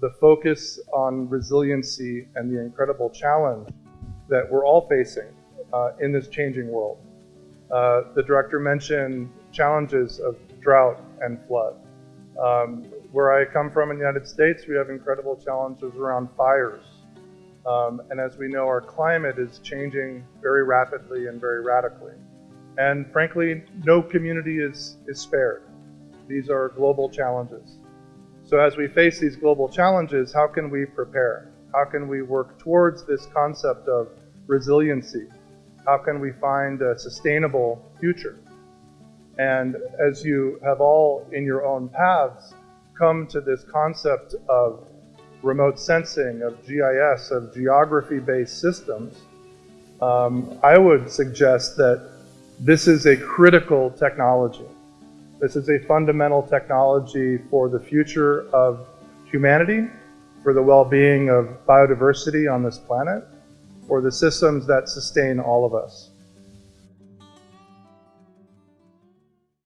the focus on resiliency and the incredible challenge that we're all facing uh, in this changing world. Uh, the director mentioned challenges of drought and flood. Um, where I come from in the United States, we have incredible challenges around fires. Um, and as we know, our climate is changing very rapidly and very radically. And frankly, no community is, is spared. These are global challenges. So as we face these global challenges, how can we prepare? How can we work towards this concept of resiliency? How can we find a sustainable future? And as you have all in your own paths come to this concept of remote sensing, of GIS, of geography-based systems, um, I would suggest that this is a critical technology. This is a fundamental technology for the future of humanity, for the well-being of biodiversity on this planet, for the systems that sustain all of us.